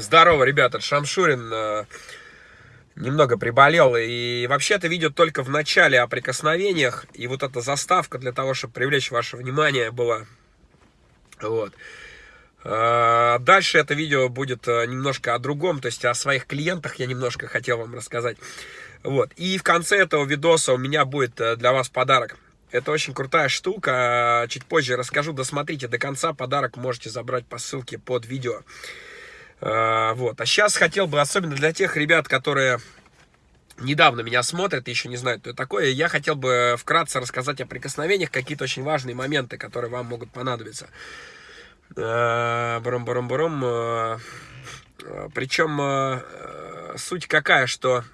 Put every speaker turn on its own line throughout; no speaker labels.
Здорово, ребята, Шамшурин э, немного приболел. И вообще это видео только в начале о прикосновениях. И вот эта заставка для того, чтобы привлечь ваше внимание была. Вот. Э, дальше это видео будет э, немножко о другом, то есть о своих клиентах я немножко хотел вам рассказать. Вот. И в конце этого видоса у меня будет для вас подарок. Это очень крутая штука. Чуть позже расскажу. Досмотрите до конца. Подарок можете забрать по ссылке под видео. А, вот. А сейчас хотел бы, особенно для тех ребят, которые недавно меня смотрят еще не знают, это такое, я хотел бы вкратце рассказать о прикосновениях, какие-то очень важные моменты, которые вам могут понадобиться. А, а, Причем суть какая, что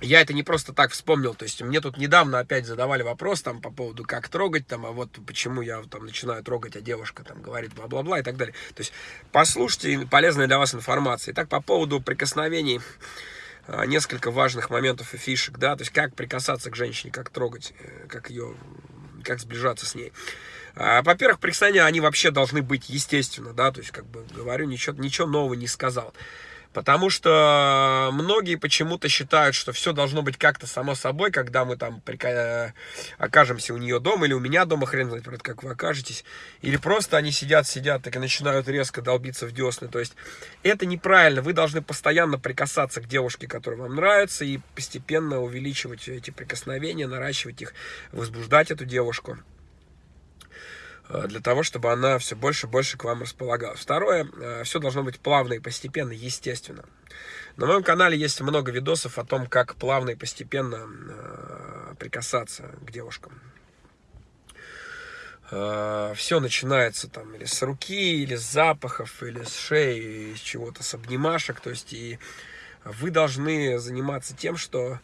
я это не просто так вспомнил, то есть мне тут недавно опять задавали вопрос там по поводу как трогать, там, а вот почему я там начинаю трогать, а девушка там говорит бла-бла-бла и так далее. То есть послушайте полезная для вас информация. Итак, по поводу прикосновений, а, несколько важных моментов и фишек, да, то есть как прикасаться к женщине, как трогать, э, как ее, как сближаться с ней. А, во-первых, прикосновения, они вообще должны быть естественно, да, то есть, как бы говорю, ничего, ничего нового не сказал. Потому что многие почему-то считают, что все должно быть как-то само собой, когда мы там прика... окажемся у нее дома или у меня дома, хрен знает, как вы окажетесь. Или просто они сидят, сидят, так и начинают резко долбиться в десны. То есть это неправильно. Вы должны постоянно прикасаться к девушке, которая вам нравится, и постепенно увеличивать эти прикосновения, наращивать их, возбуждать эту девушку. Э, для того, чтобы она все больше и больше к вам располагалась. Второе, э, все должно быть плавно и постепенно, естественно. На моем канале есть много видосов о том, как плавно и постепенно э, прикасаться к девушкам. Все начинается там или с руки, или с запахов, или с шеи, из чего-то, с обнимашек. То есть и вы должны заниматься тем, что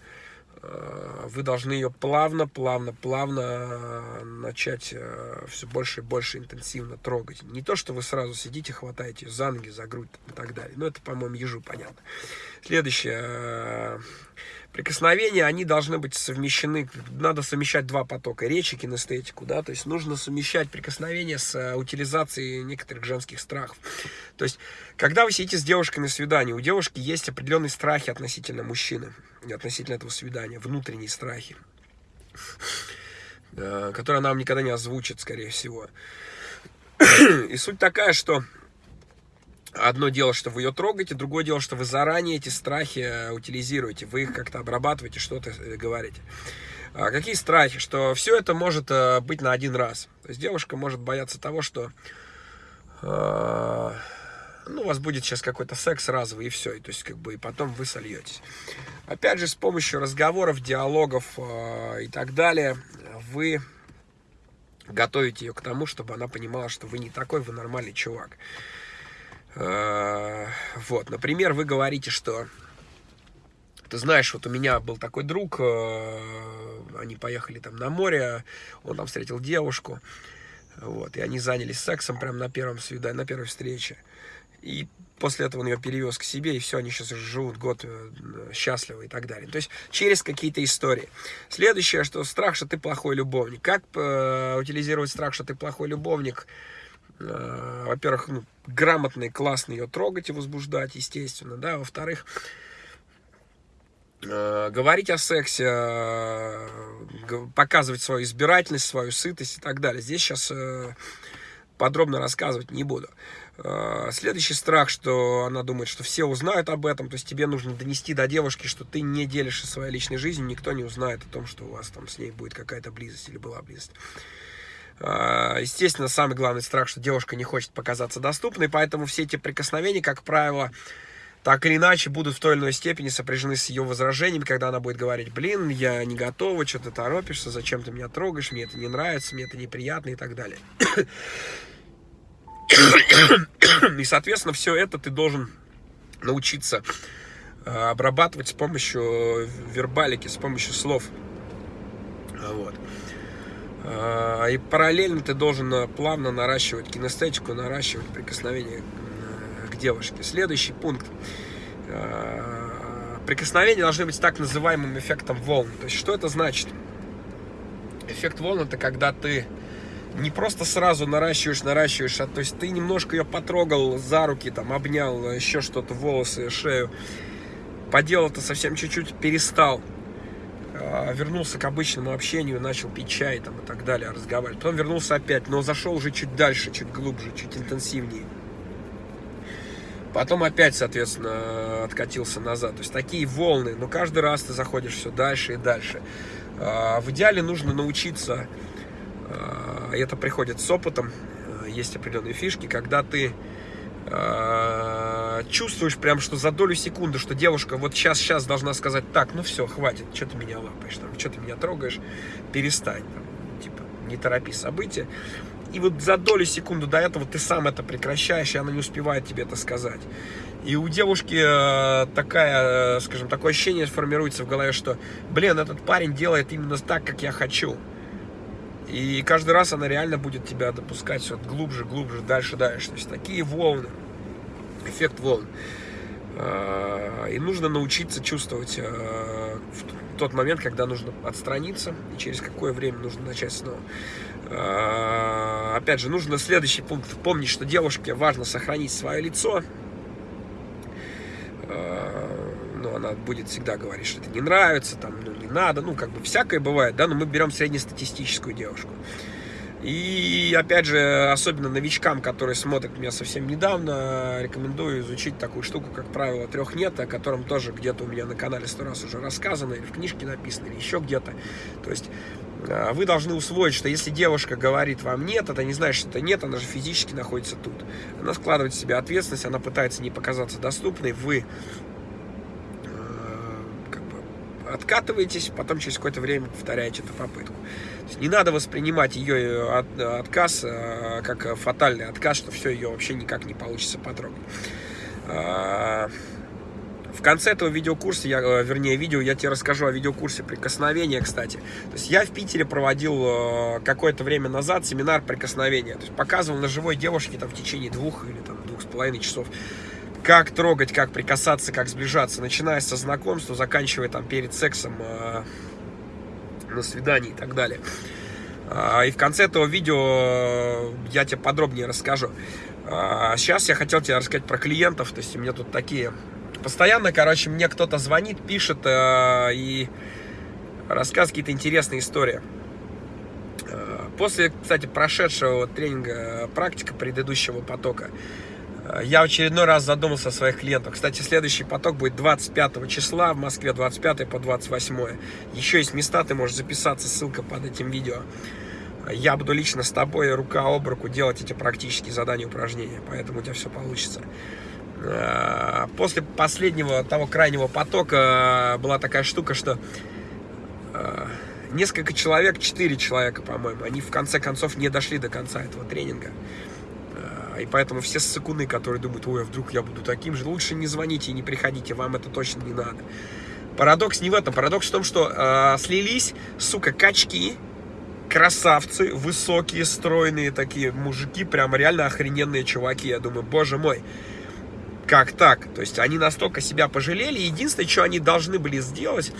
вы должны ее плавно, плавно, плавно э, начать э, все больше и больше интенсивно трогать. Не то, что вы сразу сидите, хватаете за ноги, за грудь и так далее. Но это, по-моему, ежу понятно. Следующее. Прикосновения, они должны быть совмещены, надо совмещать два потока, речи, кинестетику, да, то есть нужно совмещать прикосновения с утилизацией некоторых женских страхов. То есть, когда вы сидите с девушкой на свидании, у девушки есть определенные страхи относительно мужчины относительно этого свидания, внутренние страхи, которые она вам никогда не озвучит, скорее всего. И суть такая, что одно дело, что вы ее трогаете, другое дело, что вы заранее эти страхи э, утилизируете, вы их как-то обрабатываете, что-то э, говорите. А какие страхи? Что все это может э, быть на один раз. То есть девушка может бояться того, что ну, у вас будет сейчас какой-то секс разовый и все, и, то есть как бы и потом вы сольетесь. Опять же, с помощью разговоров, диалогов э, и так далее, вы готовите ее к тому, чтобы она понимала, что вы не такой, вы нормальный чувак. Э, вот, например, вы говорите, что ты знаешь, вот у меня был такой друг, э, они поехали там на море, он там встретил девушку, вот, и они занялись сексом прямо на первом свидании, на первой встрече. И после этого он ее перевез к себе, и все, они сейчас живут год э, счастливы и так далее. То есть через какие-то истории. Следующее, что страх, что ты плохой любовник. Как э, утилизировать страх, что ты плохой любовник? Э, Во-первых, ну, грамотно и классно ее трогать и возбуждать, естественно, да. Во-вторых, э, говорить о сексе, э, показывать свою избирательность, свою сытость и так далее. Здесь сейчас э, подробно рассказывать не буду. Следующий страх, что она думает, что все узнают об этом, то есть тебе нужно донести до девушки, что ты не делишься своей личной жизнью, никто не узнает о том, что у вас там с ней будет какая-то близость или была близость. А, естественно, самый главный страх, что девушка не хочет показаться доступной, поэтому все эти прикосновения, как правило, так или иначе будут в той или иной степени сопряжены с ее возражениями, когда она будет говорить, блин, я не готова, что ты торопишься, зачем ты меня трогаешь, мне это не нравится, мне это неприятно и так далее. И, соответственно, все это ты должен научиться э, обрабатывать с помощью вербалики, с помощью слов. Вот. А, и параллельно ты должен э, плавно наращивать кинестетику, наращивать прикосновение э, к девушке. Следующий пункт. Прикосновения должны быть так называемым эффектом волн. То есть, что это значит? Эффект волн – это когда ты не просто сразу наращиваешь, наращиваешь, а то есть ты немножко ее потрогал за руки, там, обнял, еще что-то, волосы, шею, поделал это совсем чуть-чуть, перестал, а, вернулся к обычному общению, начал пить чай там и так далее, разговаривать. Потом вернулся опять, но зашел уже чуть дальше, чуть глубже, чуть интенсивнее. Потом опять, соответственно, откатился назад. То есть такие волны, но каждый раз ты заходишь все дальше и дальше. А, в идеале нужно научиться, а, это приходит с опытом, есть определенные фишки, когда ты чувствуешь прям, что за долю секунды, что девушка вот сейчас, сейчас должна сказать, так, ну все, хватит, что ты меня лапаешь, там, что ты меня трогаешь, перестань, там, типа, не торопи события. И вот за долю секунды до этого ты сам это прекращаешь, и она не успевает тебе это сказать. И у девушки э, такая, э, скажем, такое ощущение формируется в голове, что, блин, этот парень делает именно так, как я хочу. И каждый раз она реально будет тебя допускать все глубже, глубже, дальше, дальше. То есть такие волны эффект волн. А, и нужно научиться чувствовать а, в тот момент, когда нужно отстраниться, и через какое время нужно начать снова. А, опять же, нужно следующий пункт помнить, что девушке важно сохранить свое лицо. Ну, она будет всегда говорить, что это не нравится, там, ну, не надо, ну, как бы всякое бывает, да, но мы берем среднестатистическую девушку. И, опять же, особенно новичкам, которые смотрят меня совсем недавно, рекомендую изучить такую штуку, как правило трех нет, о котором тоже где-то у меня на канале сто раз уже рассказано, или в книжке написано, или еще где-то. То есть а, вы должны усвоить, что если девушка говорит вам нет, это не значит, что это нет, она же физически находится тут. Она складывает в себя ответственность, она пытается не показаться доступной, вы откатываетесь, потом через какое-то время повторяете эту попытку. не надо воспринимать ее э, отказ э, как фатальный отказ, что все, ее вообще никак не получится потрогать. А, в конце этого видеокурса, я, э, вернее, видео, я тебе расскажу о видеокурсе прикосновения, кстати. То есть я в Питере проводил какое-то время назад семинар прикосновения. То есть показывал на живой девушке там в течение двух или там двух с половиной часов как трогать, как прикасаться, как сближаться, начиная со знакомства, заканчивая там перед сексом, э, на свидании и так далее. Э, и в конце этого видео я тебе подробнее расскажу. Э, сейчас я хотел тебе рассказать про клиентов, то есть у меня тут такие... Постоянно, короче, мне кто-то звонит, пишет э, и рассказывает какие-то интересные истории. После, кстати, прошедшего тренинга практика предыдущего потока, я в очередной раз задумался о своих клиентах. Кстати, следующий поток будет 25 числа в Москве, 25 по 28. Еще есть места, ты можешь записаться, ссылка под этим видео. Я буду лично с тобой рука об руку делать эти практические задания, упражнения, поэтому у тебя все получится. Э, после последнего, того крайнего потока была такая штука, что э, несколько человек, 4 человека, по-моему, они в конце концов не дошли до конца этого тренинга. И поэтому все ссыкуны, которые думают, ой, а вдруг я буду таким же, лучше не звоните и не приходите, вам это точно не надо. Парадокс не в этом. Парадокс в том, что э, слились, сука, качки, красавцы, высокие, стройные такие мужики, прям реально охрененные чуваки. Я думаю, боже мой, как так? То есть они настолько себя пожалели. Единственное, что они должны были сделать,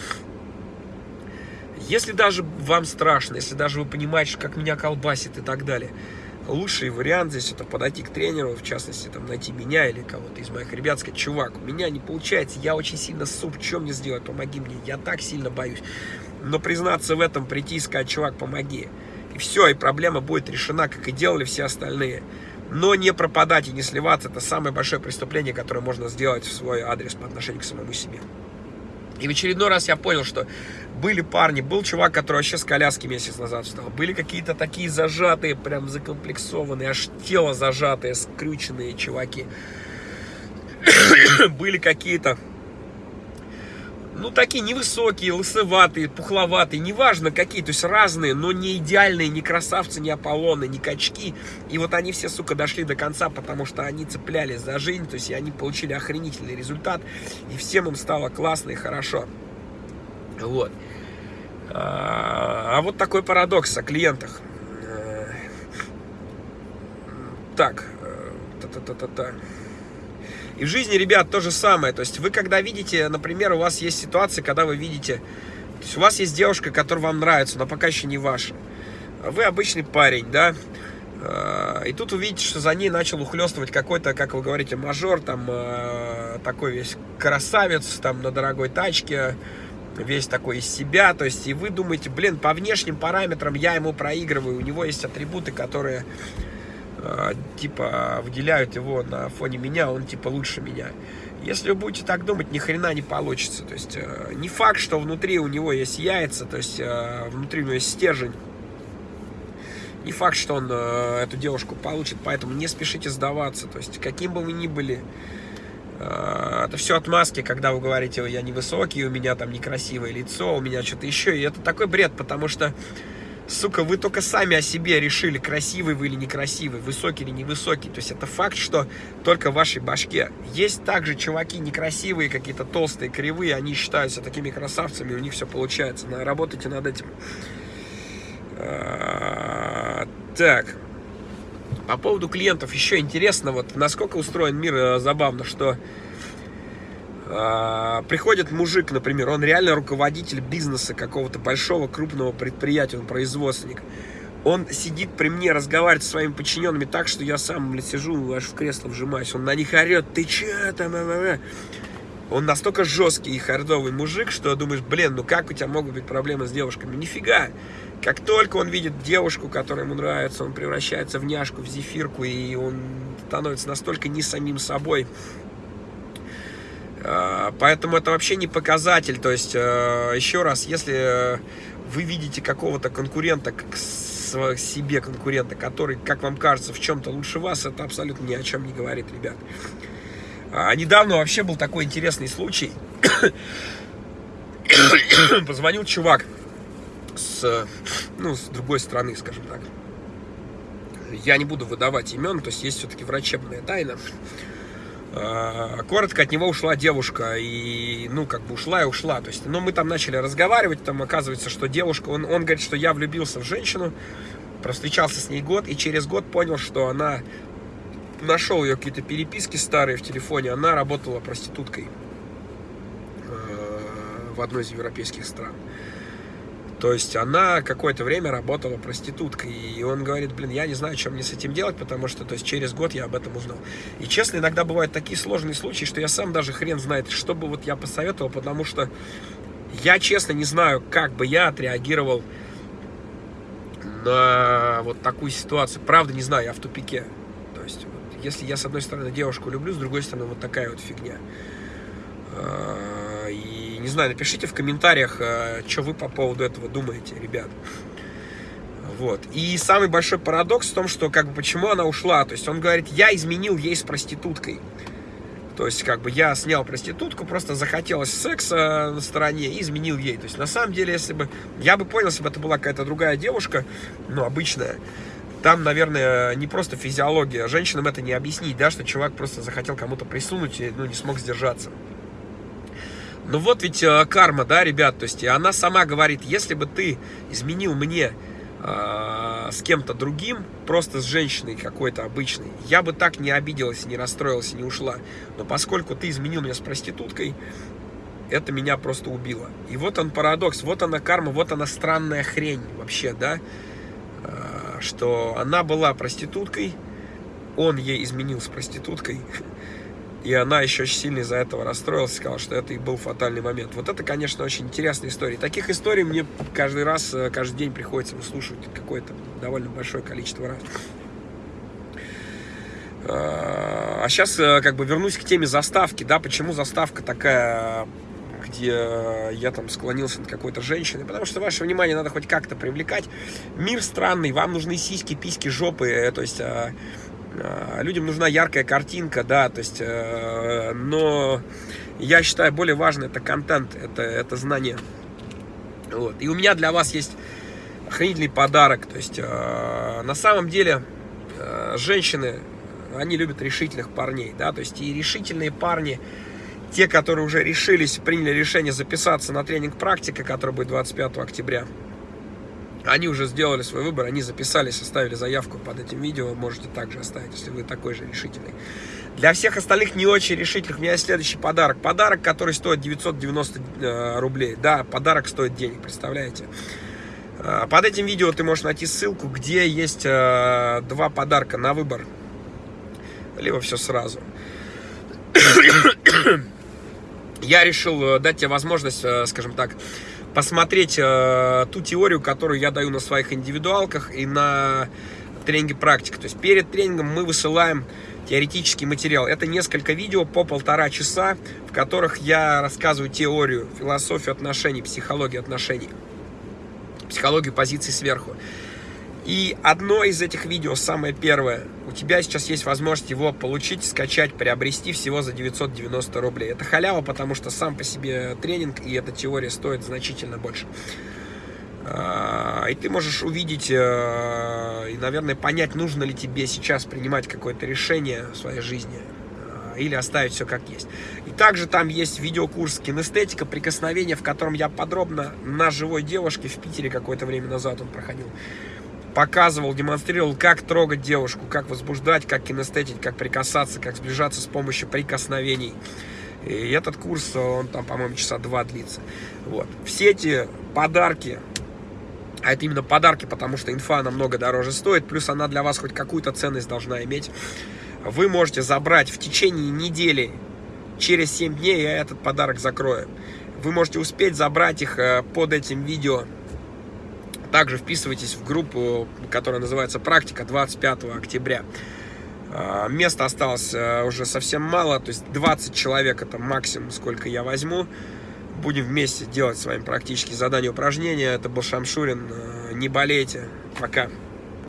если даже вам страшно, если даже вы понимаете, как меня колбасит и так далее, лучший вариант здесь это подойти к тренеру, в частности, там, найти меня или кого-то из моих ребят, сказать, чувак, у меня не получается, я очень сильно суп, что мне сделать, помоги мне, я так сильно боюсь. Но признаться в этом, прийти и сказать, чувак, помоги. И все, и проблема будет решена, как и делали все остальные. Но не пропадать и не сливаться, это самое большое преступление, которое можно сделать в свой адрес по отношению к самому себе. И в очередной раз я понял, что были парни, был чувак, который вообще с коляски месяц назад встал. Были какие-то такие зажатые, прям закомплексованные, аж тело зажатые, скрюченные чуваки. были какие-то, ну, такие невысокие, лысоватые, пухловатые, неважно какие, то есть разные, но не идеальные, не красавцы, не Аполлоны, не качки. И вот они все, сука, дошли до конца, потому что они цеплялись за жизнь, то есть они получили охренительный результат, и всем им стало классно и хорошо. Вот. А, а вот такой парадокс о клиентах. Э, так, та-та-та-та-та. И в жизни, ребят, то же самое. То есть вы когда видите, например, у вас есть ситуация, когда вы видите, то есть у вас есть девушка, которая вам нравится, но пока еще не ваша. вы обычный парень, да, э, и тут увидите, что за ней начал ухлестывать какой-то, как вы говорите, мажор, там, э, такой весь красавец, там, на дорогой тачке, весь такой из себя, то есть, и вы думаете, блин, по внешним параметрам я ему проигрываю, у него есть атрибуты, которые, типа, выделяют его на фоне меня, он, типа, лучше меня. Если вы будете так думать, ни хрена не получится. То есть э, не факт, что внутри у него есть яйца, то есть э, внутри у него есть стержень. Не факт, что он э, эту девушку получит, поэтому не спешите сдаваться. То есть каким бы вы ни были, э, это все отмазки, когда вы говорите, я невысокий, у меня там некрасивое лицо, у меня что-то еще. И это такой бред, потому что сука, вы только сами о себе решили, красивый вы или некрасивый, высокий или невысокий. То есть это факт, что только в вашей башке. Есть также чуваки некрасивые, какие-то толстые, кривые, они считаются такими красавцами, у них все получается. Работайте над этим. А, так. По поводу клиентов еще интересно, вот насколько устроен мир э, забавно, что приходит мужик, например, он реально руководитель бизнеса какого-то большого крупного предприятия, он производственник. Он сидит при мне, разговаривает со своими подчиненными так, что я сам, блядь, сижу, аж в кресло вжимаюсь. Он на них орет, ты че там, а, а, Он настолько жесткий и хардовый мужик, что думаешь, блин, ну как у тебя могут быть проблемы с девушками? Нифига. Как только он видит девушку, которая ему нравится, он превращается в няшку, в зефирку, и он становится настолько не самим собой, а, поэтому это вообще не показатель. То есть, э, еще раз, если вы видите какого-то конкурента, как себе конкурента, который, как вам кажется, в чем-то лучше вас, это абсолютно ни о чем не говорит, ребят. А недавно вообще был такой интересный случай. Позвонил чувак с, ну, с другой стороны, скажем так. Я не буду выдавать имен, то есть есть все-таки врачебная тайна. А, коротко от него ушла девушка, и, ну, как бы ушла и ушла, то есть, ну, мы там начали разговаривать, там оказывается, что девушка, он, он говорит, что я влюбился в женщину, встречался с ней год, и через год понял, что она, нашел ее какие-то переписки старые в телефоне, она работала проституткой э, в одной из европейских стран. То есть она какое-то время работала проституткой. И он говорит, блин, я не знаю, что мне с этим делать, потому что то есть, через год я об этом узнал. И честно, иногда бывают такие сложные случаи, что я сам даже хрен знает, что бы вот я посоветовал, потому что я честно не знаю, как бы я отреагировал на вот такую ситуацию. Правда, не знаю, я в тупике. То есть, вот, если я с одной стороны девушку люблю, с другой стороны вот такая вот фигня. Не знаю, напишите в комментариях, э, что вы по поводу этого думаете, ребят. Вот. И самый большой парадокс в том, что как бы почему она ушла. То есть он говорит, я изменил ей с проституткой. То есть, как бы я снял проститутку, просто захотелось секса на стороне и изменил ей. То есть, на самом деле, если бы... Я бы понял, если бы это была какая-то другая девушка, ну, обычная. Там, наверное, не просто физиология. Женщинам это не объяснить, да, что чувак просто захотел кому-то присунуть и, ну, не смог сдержаться. Ну вот ведь э, карма, да, ребят, то есть она сама говорит, если бы ты изменил мне э, с кем-то другим, просто с женщиной какой-то обычной, я бы так не обиделась, не расстроилась, не ушла. Но поскольку ты изменил меня с проституткой, это меня просто убило. И вот он парадокс, вот она карма, вот она странная хрень вообще, да, э, что она была проституткой, он ей изменил с проституткой, и она еще очень сильно из-за этого расстроилась, сказала, что это и был фатальный момент. Вот это, конечно, очень интересная история. Таких историй мне каждый раз, э, каждый день приходится выслушивать какое-то довольно большое количество раз. А сейчас э, как бы вернусь к теме заставки, да, почему заставка такая, где я там склонился над какой-то женщиной, потому что ваше внимание надо хоть как-то привлекать. Мир странный, вам нужны сиськи, письки, жопы, э, то есть Э, людям нужна яркая картинка, да, то есть, э, но я считаю, более важно это контент, это, это знание. Вот. И у меня для вас есть охренительный подарок, то есть, э, на самом деле, женщины, они любят решительных парней, да, то есть, и решительные парни, те, которые уже решились, приняли решение записаться на тренинг «Практика», который будет 25 октября, они уже сделали свой выбор, они записались, оставили заявку под этим видео, можете также оставить, если вы такой же решительный. Для всех остальных не очень решительных у меня есть следующий подарок. Подарок, который стоит 990 э, рублей. Да, подарок стоит денег, представляете? Э, под этим видео ты можешь найти ссылку, где есть э, два подарка на выбор. Либо все сразу. Я решил дать тебе возможность, скажем так, посмотреть ту теорию, которую я даю на своих индивидуалках и на тренинге практика. То есть перед тренингом мы высылаем теоретический материал. Это несколько видео по полтора часа, в которых я рассказываю теорию, философию отношений, психологию отношений, психологию позиций сверху. И одно из этих видео, самое первое, у тебя сейчас есть возможность его получить, скачать, приобрести всего за 990 рублей. Это халява, потому что сам по себе тренинг и эта теория стоит значительно больше. А, и ты можешь увидеть э, и, наверное, понять, нужно ли тебе сейчас принимать какое-то решение в своей жизни а, или оставить все как есть. И также там есть видеокурс кинестетика, прикосновения, в котором я подробно на живой девушке в Питере какое-то время назад он проходил, показывал, демонстрировал, как трогать девушку, как возбуждать, как кинестетить, как прикасаться, как сближаться с помощью прикосновений. И этот курс, он там, по-моему, часа два длится. Вот. Все эти подарки а это именно подарки, потому что инфа намного дороже стоит, плюс она для вас хоть какую-то ценность должна иметь. Вы можете забрать в течение недели, через 7 дней я этот подарок закрою. Вы можете успеть забрать их э, под этим видео. Также вписывайтесь в группу, которая называется «Практика» 25 октября. Э, места осталось э, уже совсем мало, то есть 20 человек это максимум, сколько я возьму будем вместе делать с вами практические задания, упражнения. Это был Шамшурин. Э, не болейте. Пока.